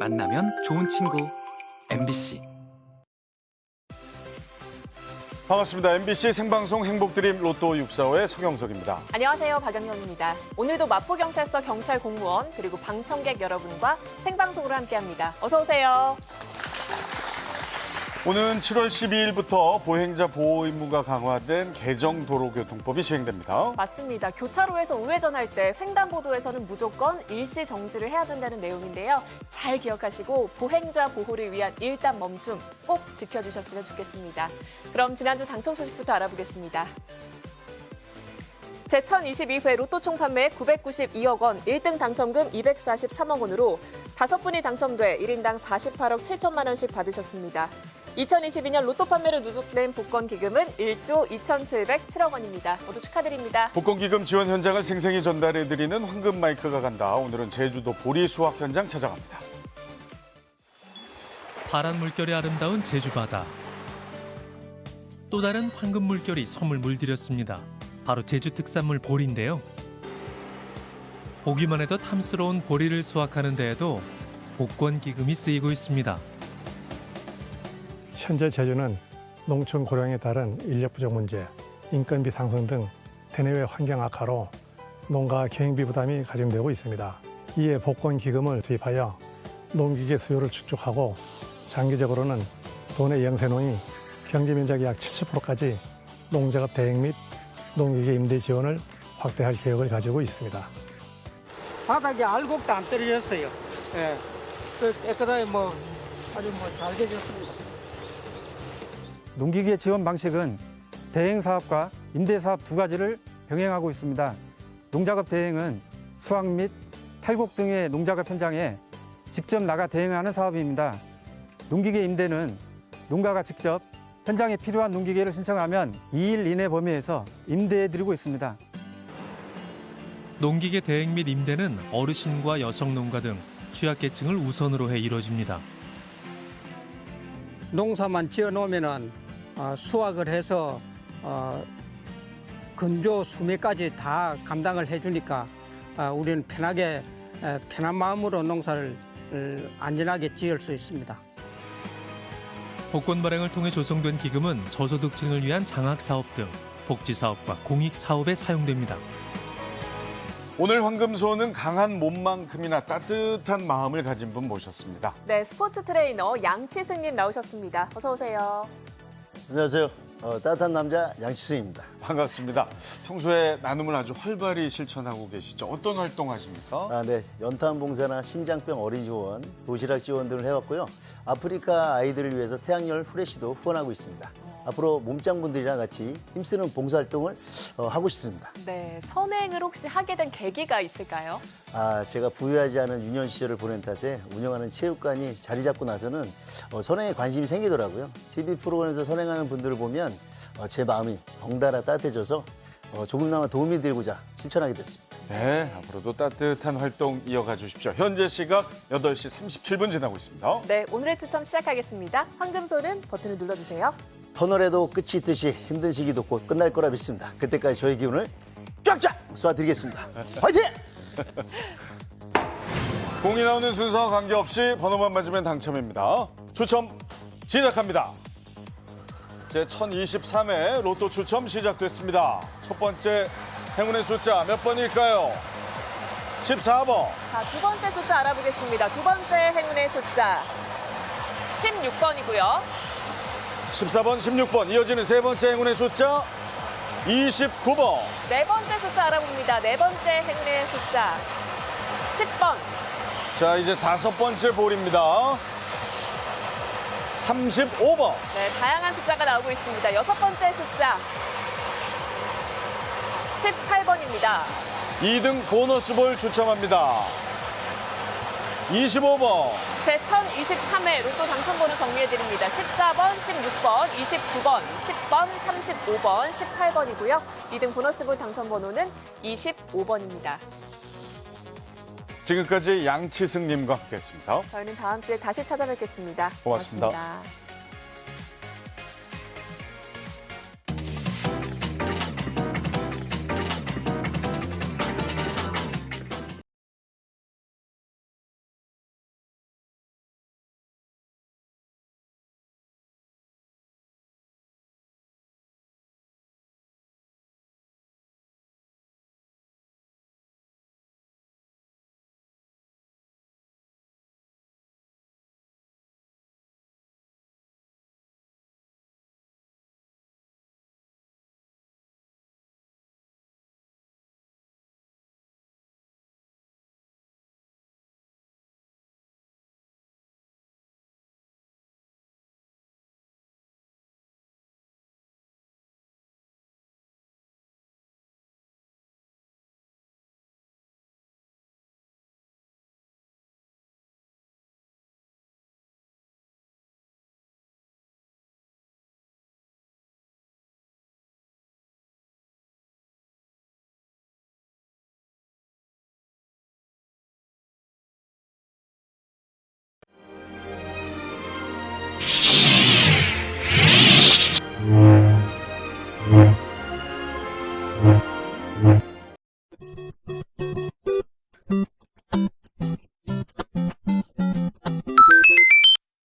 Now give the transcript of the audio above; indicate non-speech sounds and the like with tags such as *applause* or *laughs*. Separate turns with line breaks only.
만나면 좋은 친구 MBC
반갑습니다. MBC 생방송 행복드림 로또 645의 서경석입니다.
안녕하세요. 박영영입니다. 오늘도 마포경찰서 경찰 공무원 그리고 방청객 여러분과 생방송으로 함께합니다. 어서 오세요.
오는 7월 12일부터 보행자 보호 의무가 강화된 개정 도로교통법이 시행됩니다.
맞습니다. 교차로에서 우회전할 때 횡단보도에서는 무조건 일시 정지를 해야 된다는 내용인데요. 잘 기억하시고 보행자 보호를 위한 일단 멈춤 꼭 지켜주셨으면 좋겠습니다. 그럼 지난주 당첨 소식부터 알아보겠습니다. 제1022회 로또 총 판매 992억 원, 1등 당첨금 243억 원으로 다섯 분이 당첨돼 1인당 48억 7천만 원씩 받으셨습니다. 2022년 로또 판매로 누적된 복권 기금은 1조 2,707억 원입니다. 모두 축하드립니다.
복권 기금 지원 현장을 생생히 전달해드리는 황금 마이크가 간다. 오늘은 제주도 보리 수확 현장 찾아갑니다.
파란 물결이 아름다운 제주 바다. 또 다른 황금 물결이 섬을 물들였습니다. 바로 제주 특산물 보리인데요. 보기만 해도 탐스러운 보리를 수확하는 데에도 복권 기금이 쓰이고 있습니다.
현재 제주는 농촌 고령에 따른 인력 부족 문제, 인건비 상승 등 대내외 환경 악화로 농가 경영비 부담이 가중되고 있습니다. 이에 복권 기금을 투입하여 농기계 수요를 축적하고 장기적으로는 도내 영세농이 경제 면적의 약 70%까지 농작업 대행 및 농기계 임대 지원을 확대할 계획을 가지고 있습니다.
바닥에 알곡도 안 떨어졌어요. 예. 그 깨끗하게 뭐 아주 뭐 잘 되졌습니다.
농기계 지원 방식은 대행 사업과 임대 사업 두 가지를 병행하고 있습니다. 농작업 대행은 수확 및 탈곡 등의 농작업 현장에 직접 나가 대행하는 사업입니다. 농기계 임대는 농가가 직접 현장에 필요한 농기계를 신청하면 2일 이내 범위에서 임대해 드리고 있습니다.
농기계 대행 및 임대는 어르신과 여성 농가 등 취약계층을 우선으로 해 이뤄집니다.
농사만 지어 놓으면은 어, 수확을 해서 어, 건조 수매까지 다 감당을 해주니까 어, 우리는 편하게 에, 편한 마음으로 농사를 을, 안전하게 지을 수 있습니다.
복권 발행을 통해 조성된 기금은 저소득층을 위한 장학 사업 등 복지 사업과 공익 사업에 사용됩니다.
오늘 황금소는 강한 몸만큼이나 따뜻한 마음을 가진 분 모셨습니다.
네, 스포츠 트레이너 양치승님 나오셨습니다. 어서 오세요.
안녕하세요. 어, 따뜻한 남자 양치승입니다.
반갑습니다. 평소에 나눔을 아주 활발히 실천하고 계시죠. 어떤 활동 하십니까?
아, 네. 연탄 봉사나 심장병 어린이 지원, 도시락 지원 등을 해왔고요. 아프리카 아이들을 위해서 태양열 후레쉬도 후원하고 있습니다. 앞으로 몸짱분들이랑 같이 힘쓰는 봉사활동을 어, 하고 싶습니다.
네, 선행을 혹시 하게 된 계기가 있을까요?
아, 제가 부유하지 않은 유년 시절을 보낸 탓에 운영하는 체육관이 자리 잡고 나서는 어, 선행에 관심이 생기더라고요. TV 프로그램에서 선행하는 분들을 보면 어, 제 마음이 덩달아 따뜻해져서 어, 조금나마 도움이 되고자 실천하게 됐습니다.
네, 앞으로도 따뜻한 활동 이어가 주십시오. 현재 시각 8시 37분 지나고 있습니다.
네, 오늘의 추첨 시작하겠습니다. 황금소는 버튼을 눌러주세요.
터널에도 끝이 있듯이 힘든 시기도 곧 끝날 거라 믿습니다. 그때까지 저희 기운을 쫙쫙 쏘아드리겠습니다. 화이팅! *laughs*
공이 나오는 순서와 관계없이 번호만 맞으면 당첨입니다. 추첨 시작합니다. 제 1023회 로또 추첨 시작됐습니다. 첫 번째 행운의 숫자 몇 번일까요? 14번.
자, 두 번째 숫자 알아보겠습니다. 두 번째 행운의 숫자 16번이고요.
14번, 16번. 이어지는 세 번째 행운의 숫자 29번.
네 번째 숫자 알아봅니다. 네 번째 행운의 숫자 10번.
자, 이제 다섯 번째 볼입니다. 35번.
네, 다양한 숫자가 나오고 있습니다. 여섯 번째 숫자 18번입니다.
2등 보너스 볼 추첨합니다. 25번.
제 1023회 로또 당첨번호 정리해드립니다. 14번, 16번, 29번, 10번, 35번, 18번이고요. 2등 보너스볼 당첨번호는 25번입니다.
지금까지 양치승님과 함께했습니다.
저희는 다음 주에 다시 찾아뵙겠습니다
고맙습니다.
고맙습니다.